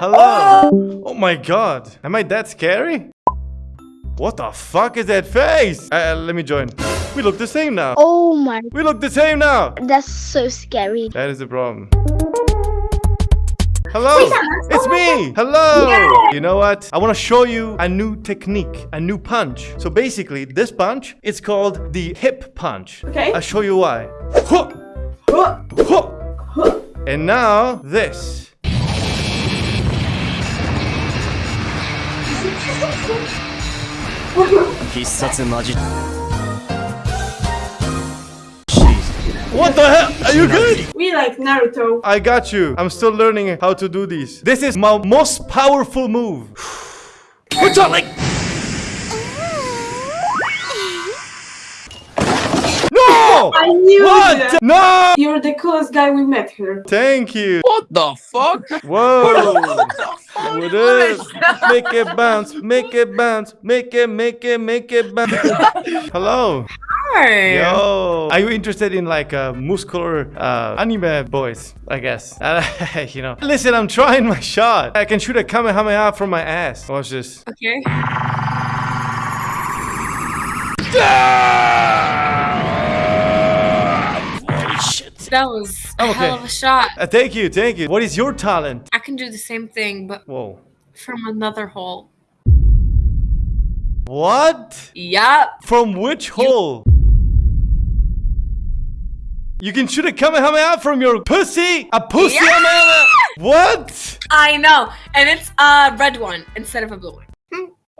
Hello. Oh my god. Am I that scary? What the fuck is that face? Uh, let me join. We look the same now. Oh my, We look the same now. that's so scary. That is the problem. Hello, it's me. Hello. You know what? I want to show you a new technique, a new punch. So basically, this punch, it's called the hip punch. Okay. I'll show you why. Huh. Huh. And now this. What the hell? Are you good? We like Naruto. I got you. I'm still learning how to do these. This is my most powerful move. What's up, like? No! I knew What? that. No! You're the coolest guy we met here. Thank you. What the fuck? Whoa. What is? Make it bounce. Make it bounce. Make it, make it, make it bounce. Hello. Hi. Yo. Are you interested in like uh, muscular uh, anime boys? I guess. Uh, you know. Listen, I'm trying my shot. I can shoot a kamehameha from my ass. Watch this. Okay. That was a I'm hell of a shot. Uh, thank you, thank you. What is your talent? I can do the same thing, but Whoa. from another hole. What? Yup. From which hole? You can shoot a kamehameha from your pussy? A pussy Yeah! kamehameha? What? I know. And it's a red one instead of a blue one.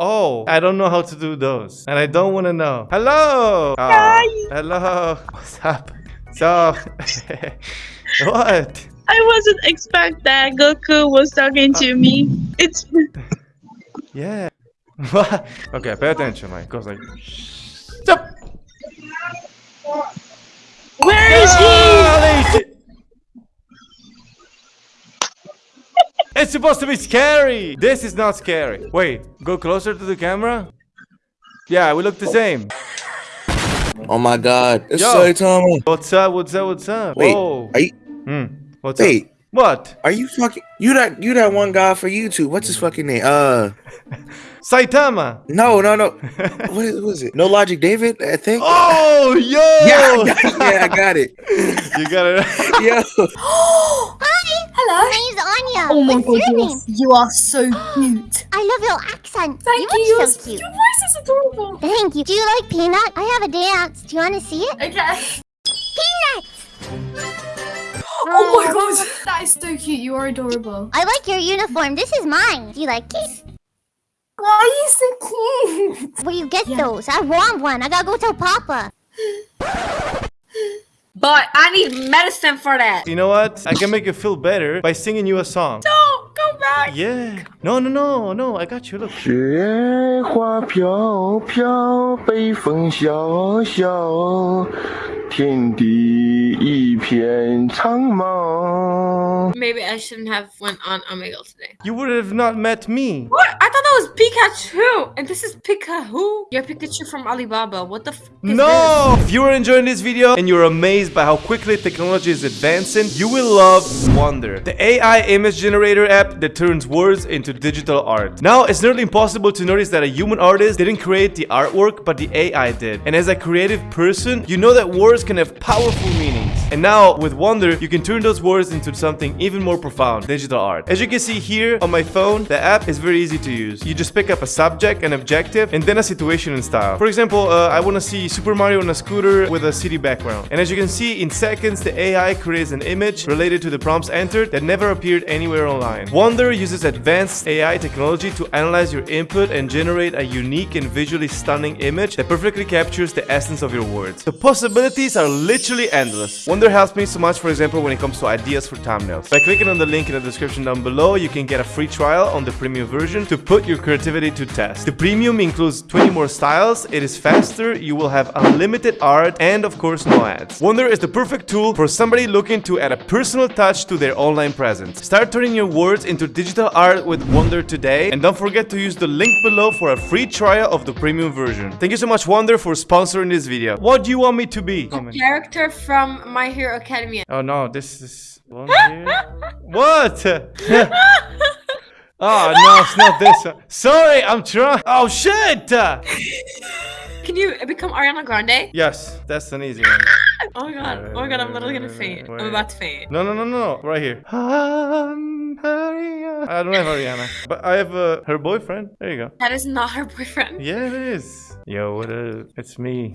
Oh, I don't know how to do those. And I don't want to know. Hello. Hi. hello. What's up? So, what? I wasn't expect that Goku was talking to me. It's Yeah. Okay, pay attention. Like, goes like. Stop. where is he? It's supposed to be scary. This is not scary. Wait, go closer to the camera. Yeah, we look the same. Oh my god. It's Yo. Saitama. What's up? What's up? What's up? Wait, Whoa. are you Hmm. What's wait, up? What? are you fucking you that you that one guy for YouTube? What's his fucking name? Uh Saitama. no, no, no. what is what is it? No Logic David, I think. Oh, yo. Yeah, I got, yeah, I got it. You got it. Yo. Hi. Hello. My name's Anya. Oh my What's god, your you name? are, you are so cute. I love your accent. Thank you. you. are so cute. Your voice is adorable. Thank you. Do you like peanut? I have a dance. Do you want to see it? Okay. Peanut. Oh my oh. god. That is so cute. You are adorable. I like your uniform. This is mine. Do you like it? Why are you so cute? Where you get those? I want one. I gotta go tell Papa. But I need medicine for that. You know what? I can make you feel better by singing you a song. Don't go back. Yeah. No, no, no, no. I got you. Look. 雪花飘飘，北风萧萧，天地一片苍茫。 Maybe I shouldn't have went on Omegle today. You would have not met me. What? I thought that was Pikachu, and this is Pikachu. You're Pikachu from Alibaba. What the f is No! If you are enjoying this video and you're amazed by how quickly technology is advancing, you will love Wonder, the AI image generator app that turns words into digital art. Now, it's nearly impossible to notice that a human artist didn't create the artwork, but the AI did. And as a creative person, you know that words can have powerful meanings. And now, with Wonder, you can turn those words into something even more profound, digital art. As you can see here on my phone, the app is very easy to use. You just pick up a subject, an objective, and then a situation and style. For example, uh, I want to see Super Mario on a scooter with a city background. And as you can see, in seconds, the AI creates an image related to the prompts entered that never appeared anywhere online. Wonder uses advanced AI technology to analyze your input and generate a unique and visually stunning image that perfectly captures the essence of your words. The possibilities are literally endless. Wonder helps me so much, for example, when it comes to ideas for thumbnails. By clicking on the link in the description down below, you can get a free trial on the premium version to put your creativity to test. The premium includes 20 more styles, it is faster, you will have unlimited art, and of course no ads. Wonder is the perfect tool for somebody looking to add a personal touch to their online presence. Start turning your words into digital art with Wonder today, and don't forget to use the link below for a free trial of the premium version. Thank you so much Wonder for sponsoring this video. What do you want me to be? this? Character from My Hero Academia. Oh no, this is what? Oh no, it's not this one. Sorry, I'm trying. Oh shit! Can you become Ariana Grande? Yes, that's an easy one. Oh my god. Oh my god, I'm literally gonna faint. I'm about to faint. No, no, no, no, no. Right here. Um, I don't have Ariana, but I have uh, her boyfriend. There you go. That is not her boyfriend. Yeah, it is. Yo, what up? It's me.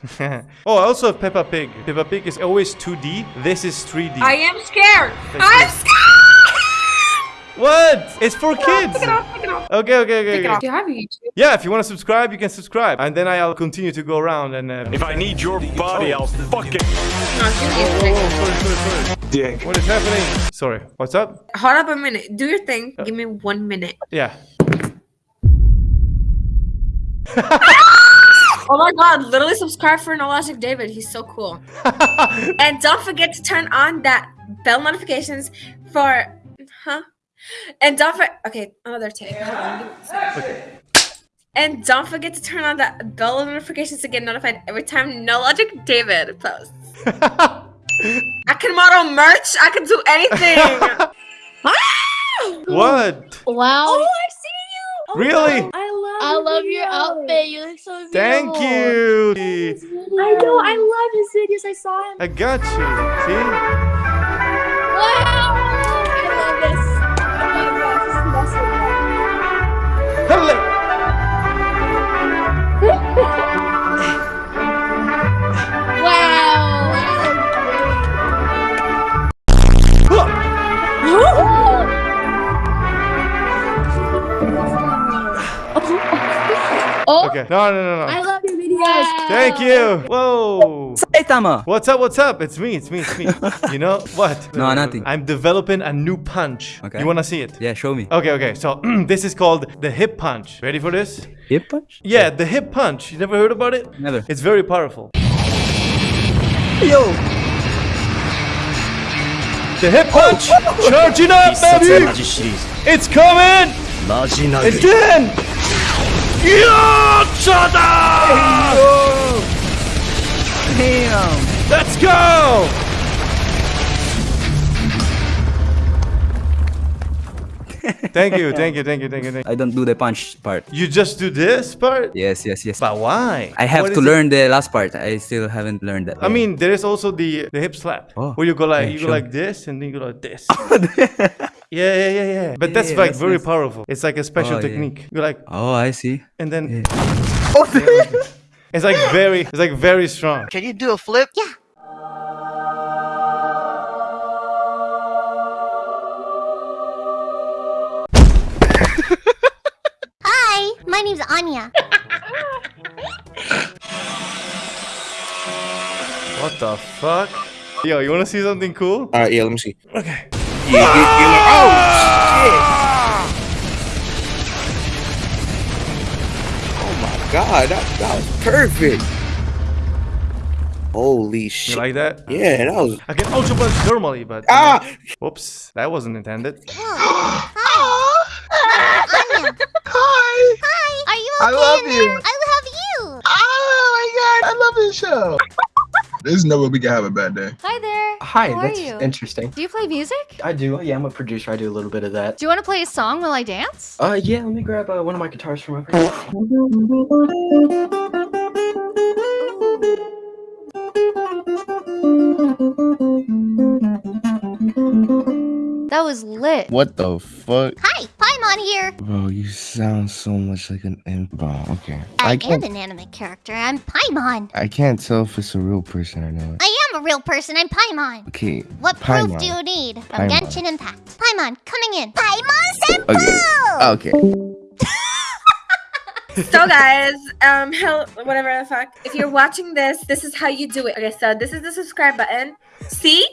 oh, I also have Peppa Pig. Peppa Pig is always 2D. This is 3D. I am scared. Thank I'm you. scared. What? It's for kids. Pick it up, pick it up. Okay, okay, okay. Pick it okay. Do you have YouTube? Yeah, if you want to subscribe, you can subscribe, and then I'll continue to go around and. Uh, If I need your body, I'll fuck it. No, do your thing. sorry, sorry, sorry. Dick. What is happening? Sorry. What's up? Hold up a minute. Do your thing. Give me one minute. Yeah. Oh my god, literally subscribe for Nologic David. He's so cool. and don't forget to turn on that bell notifications for huh? And don't for okay, another take. Hold on, give me a second. And don't forget to turn on that bell notifications to get notified every time No Logic David posts. I can model merch. I can do anything. Ah! what? Wow. Oh, I see you. Oh, Really? wow. I love. I your love your outfit. You look so beautiful. Thank you. I know. I love his videos. I saw him. I got you. See? Okay. No, no, no, I love your videos. Thank you. Whoa. Saitama! What's up? What's up? It's me. It's me. It's me. you know what? No, nothing. I'm developing a new punch. Okay. You wanna see it? Yeah, show me. Okay. Okay. So this is called the hip punch. Ready for this? Hip punch? Yeah, the hip punch. You never heard about it? Never. It's very powerful. Yo! The hip oh. punch, charging up, baby. It's coming. Again. Yochada! Damn! Let's go! thank you, thank you, thank you, thank you, thank you. I don't do the punch part. You just do this part? Yes, yes, yes. But why? I have What to is it? learn the last part. I still haven't learned that. I mean, there is also the the hip slap, Oh, where you go like yeah, you go sure. like this and then you go like this. yeah, yeah, yeah, yeah. But Yeah, that's yeah, like that's very nice. powerful. It's like a special Oh, yeah. technique. You like oh, I see. and then Yeah. Oh, it's like very, it's like very strong. Can you do a flip? Yeah. Hi, my name's Anya. What the fuck? Yo, you wanna see something cool? All right, yeah, let me see. Okay. Yeah, yeah, yeah. Oh shit! Oh my god, that, that was perfect. Holy You shit! like that? yeah, that was. I can ultra punch normally, but Ah! whoops, that wasn't intended. Hi. Hi! Hi. Are you okay? I love you. there? I love you. Oh my god, I love this show. There's no way we can have a bad day. Hi there. Hi, How are that's you? interesting. Do you play music? I do. Yeah, I'm a producer. I do a little bit of that. Do you want to play a song while I dance? Uh, yeah. Let me grab uh, one of my guitars from over here. That was lit. What the fuck? Hi, Paimon here. Bro, you sound so much like an imp. Bro, okay. I, I am an anime character. I'm Paimon. I can't tell if it's a real person or not. I am a real person. I'm Paimon. Okay. What proof do you need from Paimon. Genshin Impact? Paimon, coming in. Paimon Senpu! Okay. Okay. so guys, um, hell, whatever the fuck. If you're watching this, this is how you do it. Okay, so this is the subscribe button. See?